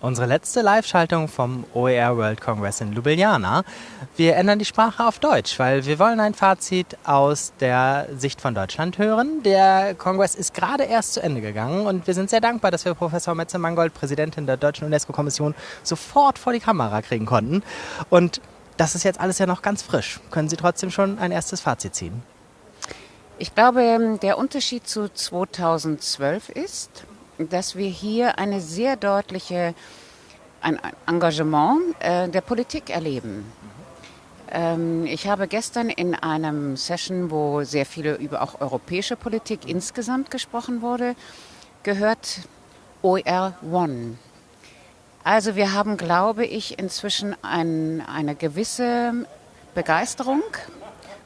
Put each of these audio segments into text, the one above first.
Unsere letzte Live-Schaltung vom OER World Congress in Ljubljana. Wir ändern die Sprache auf Deutsch, weil wir wollen ein Fazit aus der Sicht von Deutschland hören. Der Kongress ist gerade erst zu Ende gegangen und wir sind sehr dankbar, dass wir Professor Metze-Mangold, Präsidentin der Deutschen UNESCO-Kommission, sofort vor die Kamera kriegen konnten. Und das ist jetzt alles ja noch ganz frisch. Können Sie trotzdem schon ein erstes Fazit ziehen? Ich glaube, der Unterschied zu 2012 ist, dass wir hier eine sehr deutliche ein Engagement äh, der Politik erleben. Ähm, ich habe gestern in einem Session, wo sehr viele über auch europäische Politik insgesamt gesprochen wurde, gehört OER One. Also wir haben, glaube ich, inzwischen ein, eine gewisse Begeisterung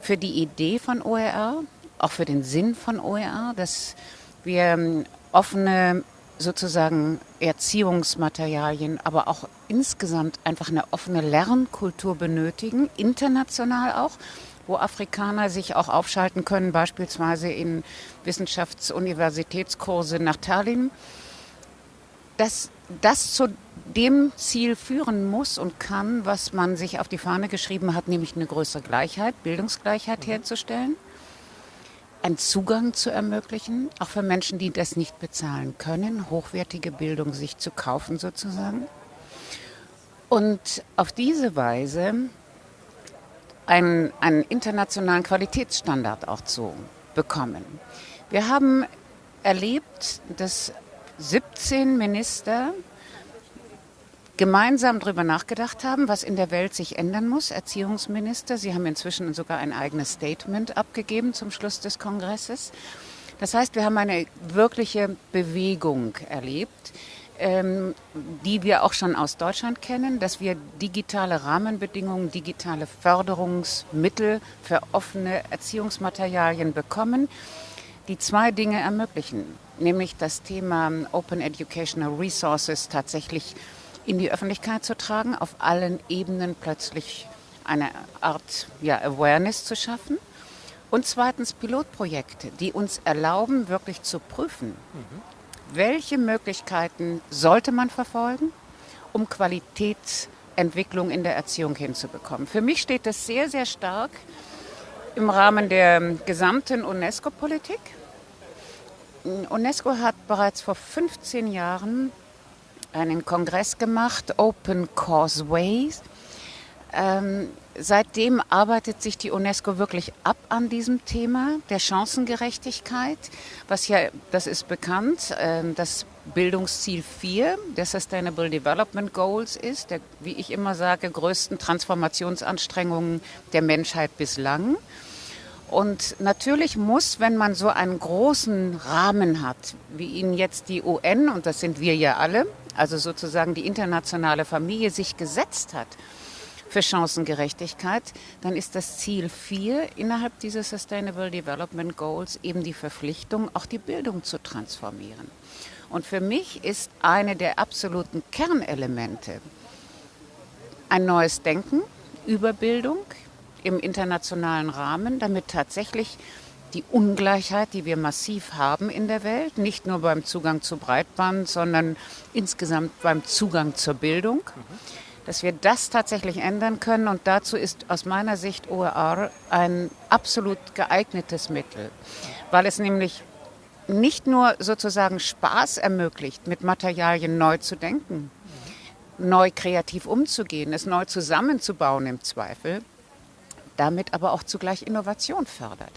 für die Idee von OER, auch für den Sinn von OER, dass wir ähm, offene sozusagen Erziehungsmaterialien, aber auch insgesamt einfach eine offene Lernkultur benötigen, international auch, wo Afrikaner sich auch aufschalten können, beispielsweise in Wissenschaftsuniversitätskurse nach Tallinn, dass das zu dem Ziel führen muss und kann, was man sich auf die Fahne geschrieben hat, nämlich eine größere Gleichheit, Bildungsgleichheit mhm. herzustellen einen Zugang zu ermöglichen, auch für Menschen, die das nicht bezahlen können, hochwertige Bildung sich zu kaufen sozusagen. Und auf diese Weise einen, einen internationalen Qualitätsstandard auch zu bekommen. Wir haben erlebt, dass 17 Minister gemeinsam darüber nachgedacht haben, was in der Welt sich ändern muss. Erziehungsminister, Sie haben inzwischen sogar ein eigenes Statement abgegeben zum Schluss des Kongresses. Das heißt, wir haben eine wirkliche Bewegung erlebt, ähm, die wir auch schon aus Deutschland kennen, dass wir digitale Rahmenbedingungen, digitale Förderungsmittel für offene Erziehungsmaterialien bekommen, die zwei Dinge ermöglichen, nämlich das Thema Open Educational Resources tatsächlich in die Öffentlichkeit zu tragen, auf allen Ebenen plötzlich eine Art ja, Awareness zu schaffen. Und zweitens Pilotprojekte, die uns erlauben, wirklich zu prüfen, mhm. welche Möglichkeiten sollte man verfolgen, um Qualitätsentwicklung in der Erziehung hinzubekommen. Für mich steht das sehr, sehr stark im Rahmen der gesamten UNESCO-Politik. UNESCO hat bereits vor 15 Jahren einen Kongress gemacht, Open Causeways. Ähm, seitdem arbeitet sich die UNESCO wirklich ab an diesem Thema der Chancengerechtigkeit, was ja, das ist bekannt, äh, das Bildungsziel 4 der Sustainable Development Goals ist, der, wie ich immer sage, größten Transformationsanstrengungen der Menschheit bislang. Und natürlich muss, wenn man so einen großen Rahmen hat, wie ihn jetzt die UN, und das sind wir ja alle, also sozusagen die internationale Familie sich gesetzt hat für Chancengerechtigkeit, dann ist das Ziel 4 innerhalb dieser Sustainable Development Goals eben die Verpflichtung, auch die Bildung zu transformieren. Und für mich ist eine der absoluten Kernelemente ein neues Denken über Bildung im internationalen Rahmen, damit tatsächlich die Ungleichheit, die wir massiv haben in der Welt, nicht nur beim Zugang zu Breitband, sondern insgesamt beim Zugang zur Bildung, dass wir das tatsächlich ändern können. Und dazu ist aus meiner Sicht OER ein absolut geeignetes Mittel, weil es nämlich nicht nur sozusagen Spaß ermöglicht, mit Materialien neu zu denken, neu kreativ umzugehen, es neu zusammenzubauen im Zweifel, damit aber auch zugleich Innovation fördert.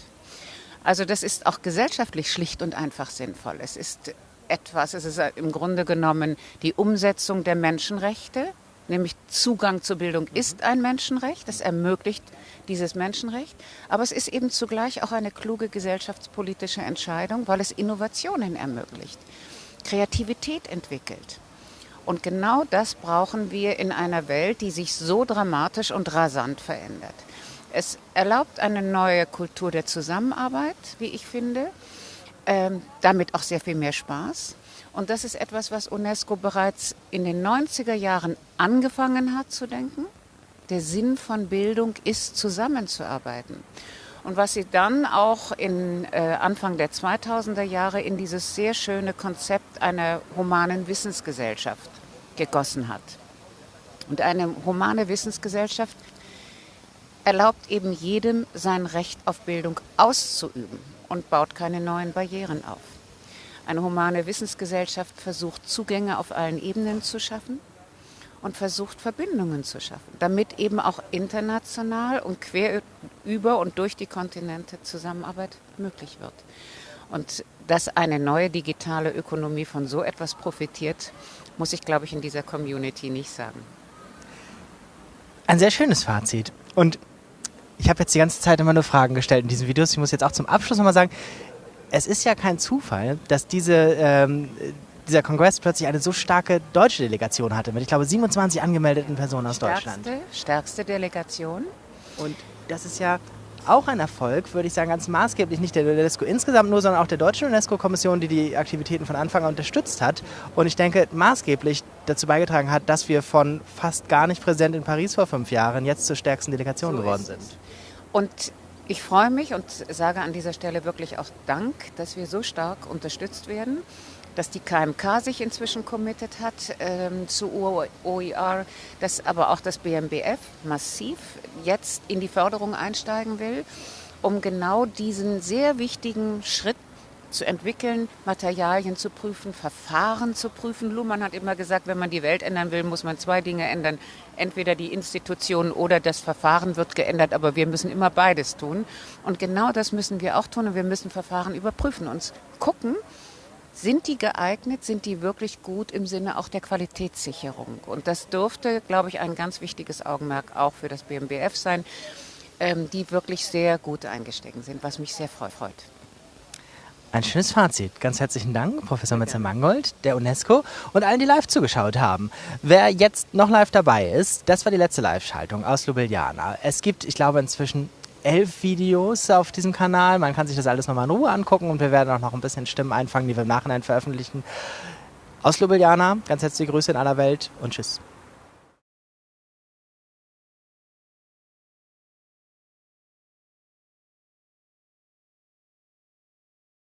Also das ist auch gesellschaftlich schlicht und einfach sinnvoll. Es ist etwas, es ist im Grunde genommen die Umsetzung der Menschenrechte, nämlich Zugang zur Bildung ist ein Menschenrecht, das ermöglicht dieses Menschenrecht, aber es ist eben zugleich auch eine kluge gesellschaftspolitische Entscheidung, weil es Innovationen ermöglicht, Kreativität entwickelt. Und genau das brauchen wir in einer Welt, die sich so dramatisch und rasant verändert. Es erlaubt eine neue Kultur der Zusammenarbeit, wie ich finde. Ähm, damit auch sehr viel mehr Spaß. Und das ist etwas, was UNESCO bereits in den 90er Jahren angefangen hat zu denken. Der Sinn von Bildung ist, zusammenzuarbeiten. Und was sie dann auch in äh, Anfang der 2000er Jahre in dieses sehr schöne Konzept einer humanen Wissensgesellschaft gegossen hat. Und eine humane Wissensgesellschaft erlaubt eben jedem sein Recht auf Bildung auszuüben und baut keine neuen Barrieren auf. Eine humane Wissensgesellschaft versucht Zugänge auf allen Ebenen zu schaffen und versucht Verbindungen zu schaffen, damit eben auch international und quer über und durch die Kontinente Zusammenarbeit möglich wird. Und dass eine neue digitale Ökonomie von so etwas profitiert, muss ich, glaube ich, in dieser Community nicht sagen. Ein sehr schönes Fazit. Und ich habe jetzt die ganze Zeit immer nur Fragen gestellt in diesen Videos. Ich muss jetzt auch zum Abschluss nochmal sagen, es ist ja kein Zufall, dass diese, ähm, dieser Kongress plötzlich eine so starke deutsche Delegation hatte, mit, ich glaube, 27 angemeldeten Personen aus stärkste, Deutschland. Stärkste Delegation. Und das ist ja auch ein Erfolg, würde ich sagen, ganz maßgeblich nicht der UNESCO insgesamt nur, sondern auch der deutschen UNESCO-Kommission, die die Aktivitäten von Anfang an unterstützt hat. Und ich denke, maßgeblich dazu beigetragen hat, dass wir von fast gar nicht präsent in Paris vor fünf Jahren jetzt zur stärksten Delegation so geworden sind. Und ich freue mich und sage an dieser Stelle wirklich auch Dank, dass wir so stark unterstützt werden dass die KMK sich inzwischen committed hat ähm, zu OER, dass aber auch das BMBF massiv jetzt in die Förderung einsteigen will, um genau diesen sehr wichtigen Schritt zu entwickeln, Materialien zu prüfen, Verfahren zu prüfen. Luhmann hat immer gesagt, wenn man die Welt ändern will, muss man zwei Dinge ändern. Entweder die Institutionen oder das Verfahren wird geändert, aber wir müssen immer beides tun. Und genau das müssen wir auch tun und wir müssen Verfahren überprüfen, uns gucken, sind die geeignet? Sind die wirklich gut im Sinne auch der Qualitätssicherung? Und das dürfte, glaube ich, ein ganz wichtiges Augenmerk auch für das BMBF sein, ähm, die wirklich sehr gut eingestiegen sind, was mich sehr freut. Ein schönes Fazit. Ganz herzlichen Dank, Professor Metzer-Mangold, der UNESCO und allen, die live zugeschaut haben. Wer jetzt noch live dabei ist, das war die letzte Live-Schaltung aus Ljubljana. Es gibt, ich glaube, inzwischen elf Videos auf diesem Kanal. Man kann sich das alles nochmal in Ruhe angucken und wir werden auch noch ein bisschen Stimmen einfangen, die wir im Nachhinein veröffentlichen. Aus Ljubljana, ganz herzliche Grüße in aller Welt und tschüss.